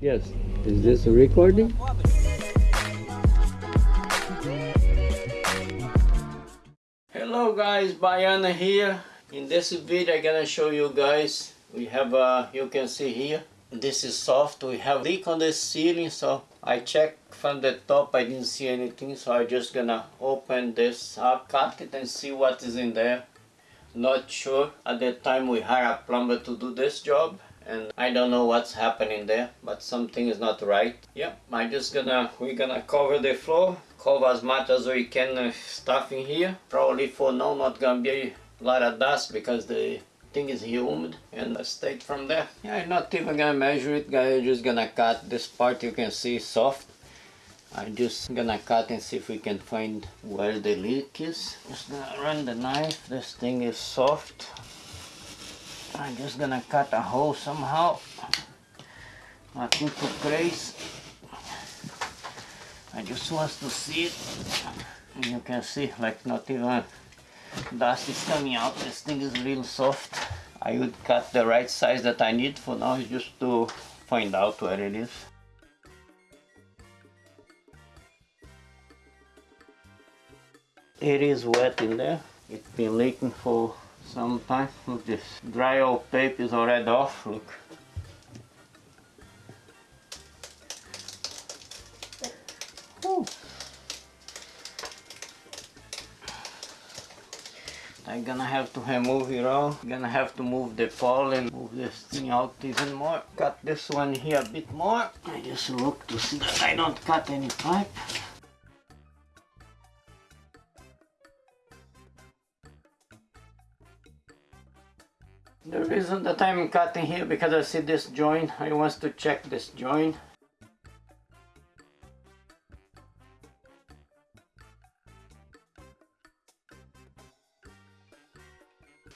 Yes. Is this a recording? Hello guys, Bayana here. In this video I'm gonna show you guys. We have uh you can see here. This is soft. We have leak on the ceiling so I checked from the top. I didn't see anything so I just gonna open this up cut it and see what is in there. Not sure. At that time we hired a plumber to do this job and I don't know what's happening there but something is not right. Yeah I'm just gonna we're gonna cover the floor cover as much as we can uh, stuff in here. Probably for now not gonna be a lot of dust because the thing is humid and I stayed from there. Yeah I'm not even gonna measure it guys. I'm just gonna cut this part you can see soft. I'm just gonna cut and see if we can find where the leak is. Just gonna run the knife. This thing is soft I'm just gonna cut a hole somehow. Nothing too crazy I just want to see it. You can see like not even dust is coming out. This thing is real soft. I would cut the right size that I need for now just to find out where it is. It is wet in there. It's been leaking for some time look this dry old tape is already off look. I'm gonna have to remove it all. Gonna have to move the pole and move this thing out even more. Cut this one here a bit more. I just look to see that I don't cut any pipe. The reason that I'm cutting here because I see this joint, I want to check this joint.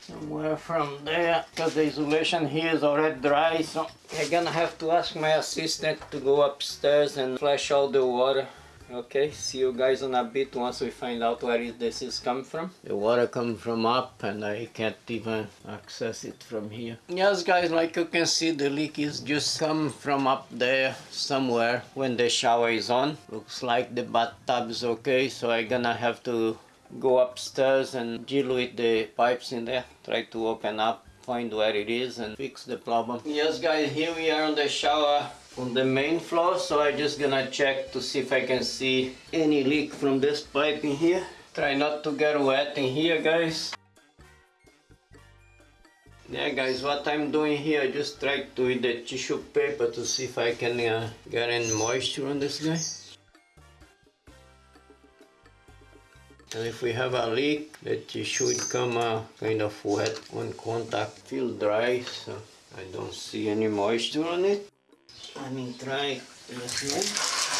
Somewhere from there, because the insulation here is already dry, so I'm gonna have to ask my assistant to go upstairs and flush all the water okay see you guys in a bit once we find out where this is coming from. The water comes from up and i can't even access it from here. Yes guys like you can see the leak is just come from up there somewhere when the shower is on. Looks like the bathtub is okay so i'm gonna have to go upstairs and deal with the pipes in there. Try to open up find where it is and fix the problem. Yes guys here we are on the shower on the main floor so I'm just gonna check to see if I can see any leak from this pipe in here. Try not to get wet in here guys. Yeah guys what I'm doing here I just try to with the tissue paper to see if I can uh, get any moisture on this guy. And if we have a leak the tissue would come uh, kind of wet on contact feel dry so I don't see any moisture on it me try this one.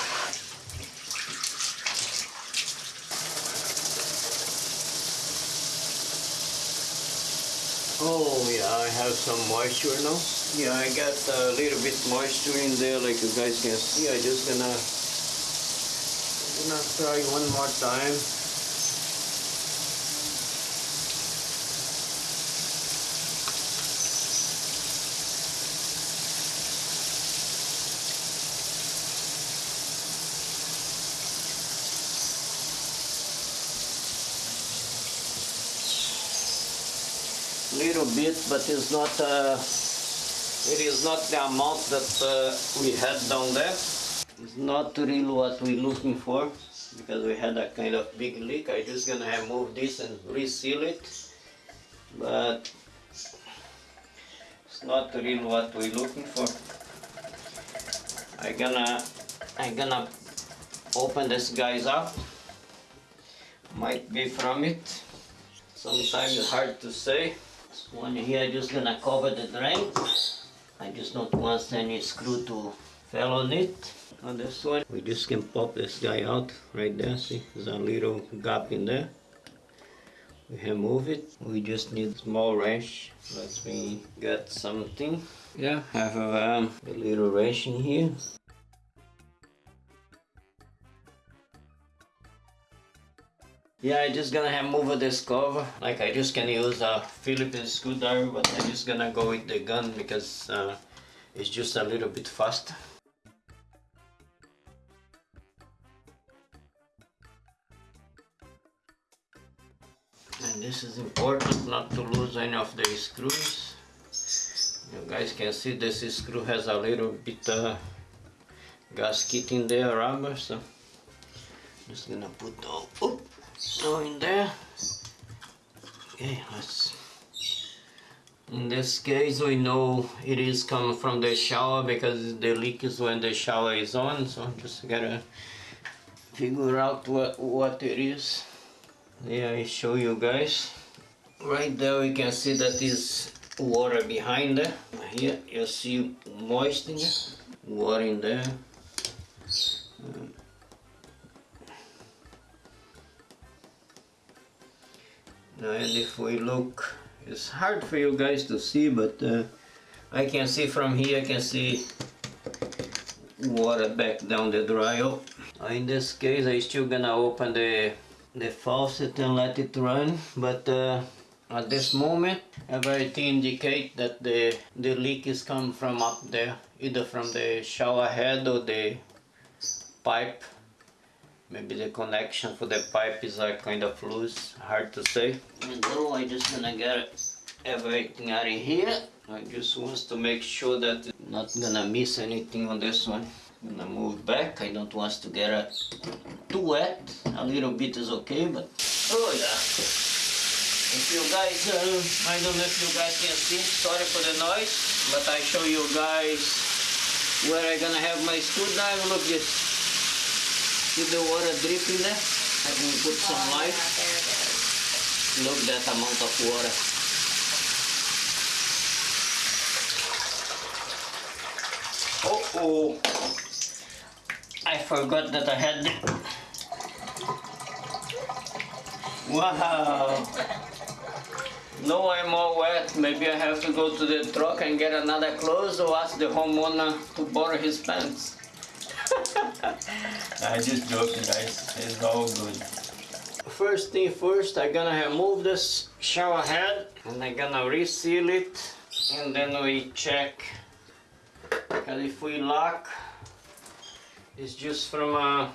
Oh yeah, I have some moisture now. Yeah, I got a little bit moisture in there like you guys can see. I just gonna, gonna try one more time. Little bit but it's not uh, it is not the amount that uh, we had down there. It's not really what we're looking for because we had a kind of big leak. I'm just gonna remove this and reseal it. But it's not really what we're looking for. I'm gonna I'm gonna open this guys up. Might be from it. Sometimes it's hard to say one here just gonna cover the drain. I just don't want any screw to fall on it. On this one, we just can pop this guy out right there. See, there's a little gap in there. We remove it. We just need small wrench. Let me get something. Yeah, have a, um, a little wrench in here. Yeah, I just gonna have move this cover. Like I just can use a Phillips screwdriver, but I'm just gonna go with the gun because uh, it's just a little bit fast. And this is important not to lose any of the screws. You guys can see this screw has a little bit uh, gasket in there, rubber, so I'm just gonna put all all in there. Okay let's in this case we know it is coming from the shower because the leak is when the shower is on so I'm just gotta figure out what what it is. Yeah I show you guys. Right there we can see that is water behind there. Here you see moisture. Water in there and if we look it's hard for you guys to see but uh, I can see from here I can see water back down the dryer in this case I still gonna open the the faucet and let it run but uh, at this moment everything indicate that the the leak is coming from up there either from the shower head or the pipe maybe the connection for the pipe is uh, kind of loose hard to say. And now I just gonna get everything out of here. I just want to make sure that I'm not gonna miss anything on this one. I'm gonna move back I don't want to get it too wet. A little bit is okay but oh yeah. If you guys uh, I don't know if you guys can see sorry for the noise but I show you guys where I'm gonna have my screwdriver. Look this see the water dripping there I can put some light look that amount of water oh oh I forgot that I had the... Wow! No, I'm all wet. Maybe I have to go to the truck and get another clothes or ask the homeowner to borrow his pants. I just joking guys, it's all good. First thing first, I'm gonna remove this shower head and I'm gonna reseal it and then we check. Because if we lock it's just from uh,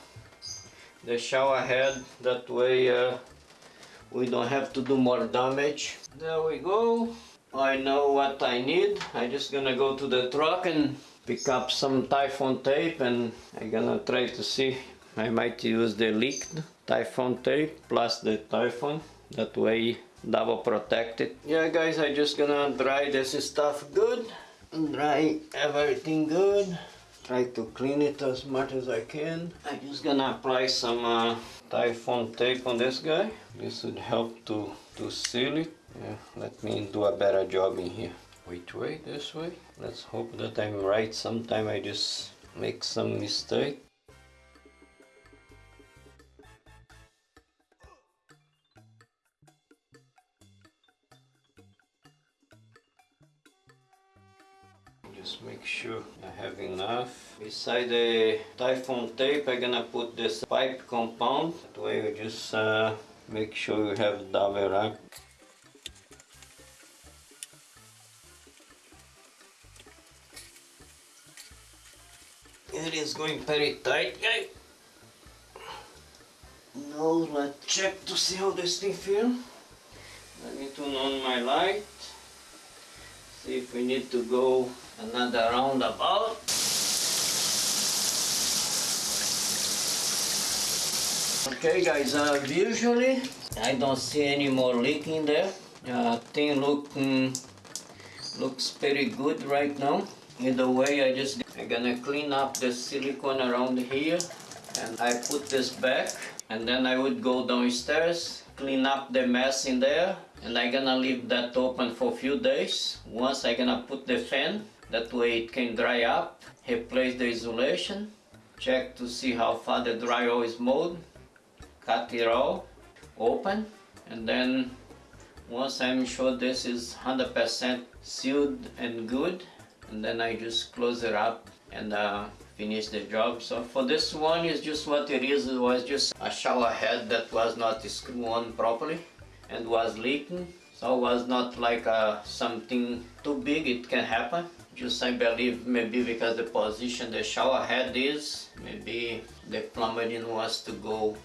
the shower head that way uh, we don't have to do more damage. There we go I know what I need I'm just gonna go to the truck and pick up some Teflon tape and I'm gonna try to see I might use the leaked Teflon tape plus the Teflon that way double protected yeah guys I just gonna dry this stuff good dry everything good try to clean it as much as I can. I'm just gonna apply some uh, Teflon tape on this guy. This would help to, to seal it. Yeah, let me do a better job in here. Which way? This way? Let's hope that I'm right. Sometime I just make some mistake. just make sure I have enough. Beside the Teflon tape I'm gonna put this pipe compound. That way you just uh, make sure you have double wrap. It is going very tight guy. Now let's check to see how this thing feels. Let me turn on my light. See if we need to go another roundabout. Okay guys, uh, visually I don't see any more leaking there. Uh, thing look, mm, looks pretty good right now. Either way, I just I'm gonna clean up the silicone around here and I put this back and then I would go downstairs, clean up the mess in there and I'm gonna leave that open for a few days. Once I'm gonna put the fan that way it can dry up, replace the insulation, check to see how far the drywall is mold, cut it all open, and then once I'm sure this is 100% sealed and good, and then I just close it up and uh, finish the job. So for this one is just what it is, it was just a shower head that was not screwed on properly and was leaking. So it was not like uh, something too big, it can happen just I believe maybe because the position the shower head is maybe the plumber didn't want to go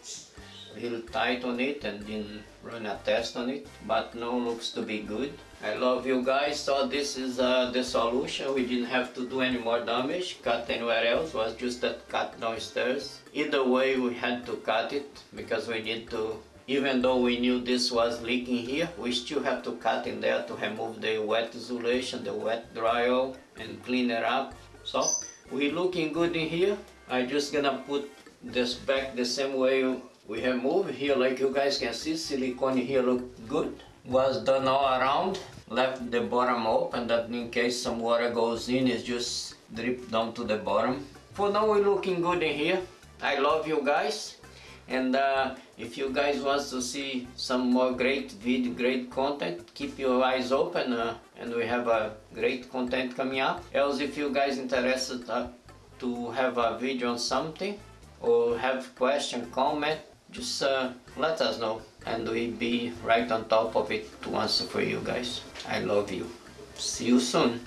little tight on it and didn't run a test on it but now looks to be good. I love you guys. So this is uh, the solution. We didn't have to do any more damage. Cut anywhere else. Was just that cut downstairs. Either way we had to cut it because we need to even though we knew this was leaking here we still have to cut in there to remove the wet insulation the wet drywall and clean it up. So we looking good in here. I just gonna put this back the same way we have moved here like you guys can see silicone here look good. Was done all around left the bottom open. That in case some water goes in it just drip down to the bottom. For now we're looking good in here. I love you guys. And uh, if you guys want to see some more great video great content keep your eyes open uh, and we have a great content coming up. Else if you guys interested uh, to have a video on something or have question comment just uh, let us know. And we'll be right on top of it to answer for you guys. I love you. See you soon